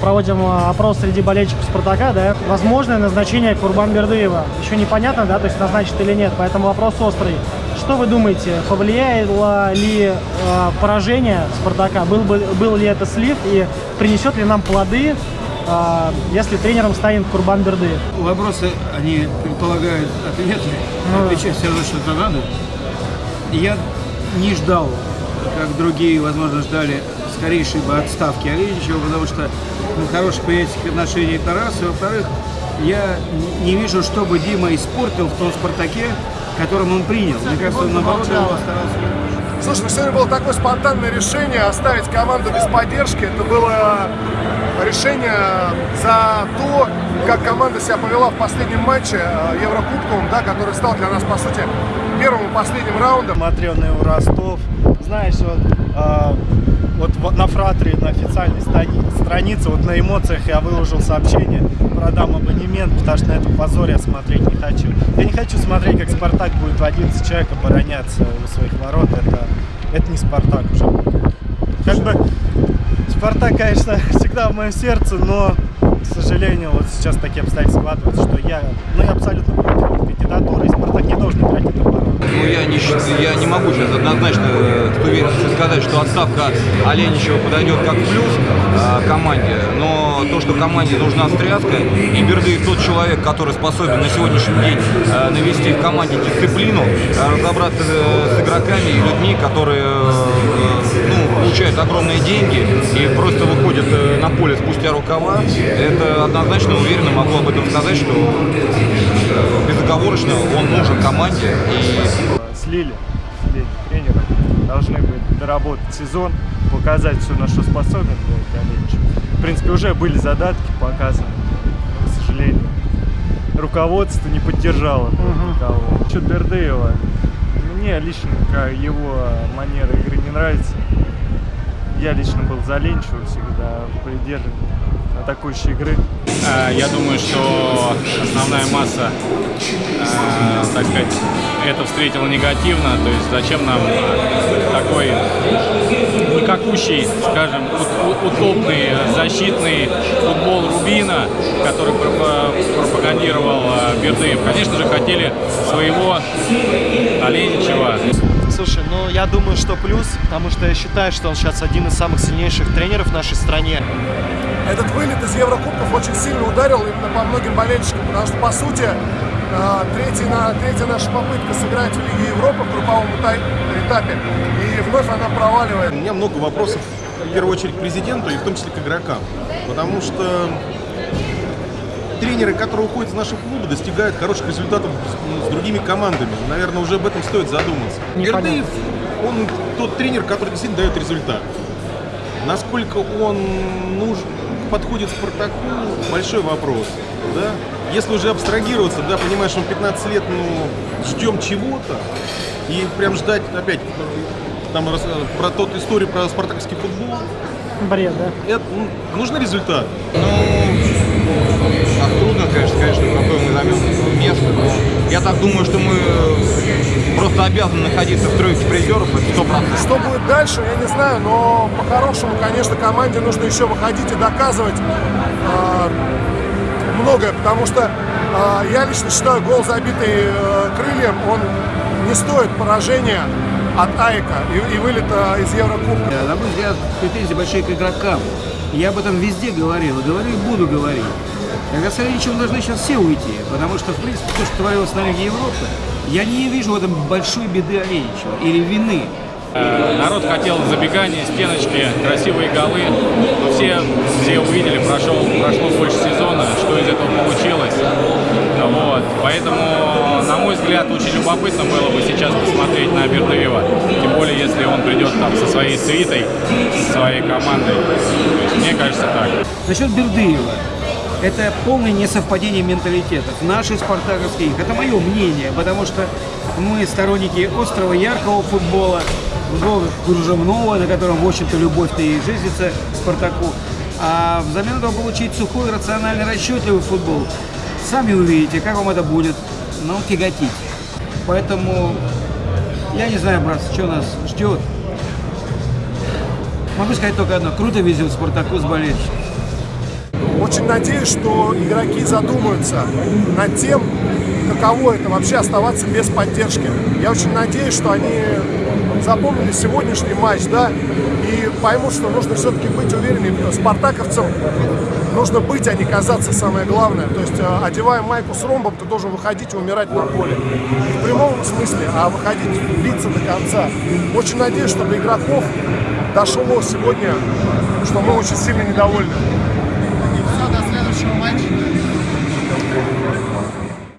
проводим а, опрос среди болельщиков Спартака, да, возможное назначение Курбан Бердыева. Еще непонятно, да, то есть назначит или нет, поэтому вопрос острый. Что вы думаете, повлияло ли э, поражение Спартака, был, бы, был ли это слив и принесет ли нам плоды, э, если тренером станет Курбан Бердыев? Вопросы, они предполагают ответы, ну, отвечать все равно что-то надо. Я не ждал, как другие, возможно, ждали скорейшей бы отставки Оленичева, потому что ну, хороших приятельских отношений это раз. И во-вторых, я не вижу, чтобы Дима испортил в том «Спартаке», которым он принял. Мне кажется, он наоборот старался. Слушай, ну сегодня было такое спонтанное решение оставить команду без поддержки. Это было решение за то, как команда себя повела в последнем матче э, Еврокубковом, да, который стал для нас, по сути, первым и последним раундом. Смотрел на его Ростов. Знаешь, вот, э, вот на Фратре, на официальной странице, вот на эмоциях я выложил сообщение, продам абонемент, потому что на этом позоре я смотреть не хочу. Я не хочу смотреть, как Спартак будет в 11 человек обороняться у своих ворот. Это, это не Спартак уже. Как бы Спартак, конечно, всегда в моем сердце, но, к сожалению, вот сейчас такие обстоятельства складываются, что я, ну, я абсолютно против кандидатуры, Спартак не должен играть. Ну, я не, могу сейчас однозначно э, с уверенностью сказать, что отставка Оленичева подойдет как плюс э, команде, но то, что команде нужна стряска, и Бердыев тот человек, который способен на сегодняшний день э, навести в команде дисциплину, э, разобраться э, с игроками и людьми, которые э, получают огромные деньги и просто выходят э, на поле спустя рукава, это однозначно уверенно могу об этом сказать, что безоговорочно он нужен команде. И... Слили, слили тренера, должны быть доработать сезон, показать все, на что способен В принципе, уже были задатки показаны, но, к сожалению, руководство не поддержало угу. никого. Насчет Бердыева, мне лично его манера игры не нравится. Я лично был за Ленчева всегда, придерживаюсь атакующей игры. Э, я думаю, что основная масса, э, так сказать, это встретила негативно. То есть зачем нам такой никакущий, скажем, утопный защитный футбол Рубина, который пропагандировал э, Бердыев. Конечно же, хотели своего Оленичева. Слушай, ну я думаю, что плюс, потому что я считаю, что он сейчас один из самых сильнейших тренеров в нашей стране. Этот вылет из Еврокубков очень сильно ударил именно по многим болельщикам, потому что, по сути, э, третья, третья наша попытка сыграть в Лиге Европы в групповом этапе, и вновь она проваливает. У меня много вопросов, в первую очередь, к президенту и в том числе к игрокам, потому что тренеры, которые уходят из наших клуба, достигают хороших результатов с, с другими командами. Наверное, уже об этом стоит задуматься. Бердыев, он тот тренер, который действительно дает результат. Насколько он нужен, подходит Спартаку, большой вопрос. Да? Если уже абстрагироваться, да, понимаешь, он 15 лет, ну, ждем чего-то, и прям ждать опять там про тот историю про спартаковский футбол. Бред, да? Это, ну, нужен результат. Ну, так трудно, конечно, конечно, какое мы займем место, но я так думаю, что мы просто обязаны находиться в тройке призеров, это сто процентов. Что будет дальше, я не знаю, но по-хорошему, конечно, команде нужно еще выходить и доказывать э, многое, потому что э, я лично считаю, гол, забитый э, крыльям, он не стоит поражения от Айка и, и вылета из Еврокубка. На мой взгляд, претензии большие к игрокам. Я об этом везде говорил, и говорю, и буду говорить. Когда с Ильичем должны сейчас все уйти, потому что, в принципе, то, что творилось на Лиге Европы, я не вижу в этом большой беды Оленичева или вины. Э, народ хотел забегания, стеночки, красивые голы. Но все, все увидели, прошел, прошло больше сезона, что из этого получилось. Вот. Поэтому, на мой взгляд, очень любопытно было бы сейчас посмотреть на Бердыева. Тем более, если он придет там со своей свитой, со своей командой. Мне кажется так. Насчет Бердыева. Это полное несовпадение менталитетов. Наши спартаковские, это мое мнение, потому что мы сторонники острого, яркого футбола, футбола кружевного, на котором, в общем-то, любовь-то и жизнится Спартаку. А взамен этого получить сухой, рациональный, расчетливый футбол. Сами увидите, как вам это будет, но тяготить. Поэтому я не знаю, брат, что нас ждет. Могу сказать только одно. Круто везет Спартаку с болельщиком. Очень надеюсь, что игроки задумаются над тем, каково это вообще оставаться без поддержки. Я очень надеюсь, что они запомнили сегодняшний матч, да, и поймут, что нужно все-таки быть уверенными. Спартаковцам нужно быть, а не казаться, самое главное. То есть, э, одевая майку с ромбом, ты должен выходить и умирать на поле. Не в прямом смысле, а выходить, биться до конца. Очень надеюсь, что до игроков дошло сегодня, что мы очень сильно недовольны. И все, до следующего матча.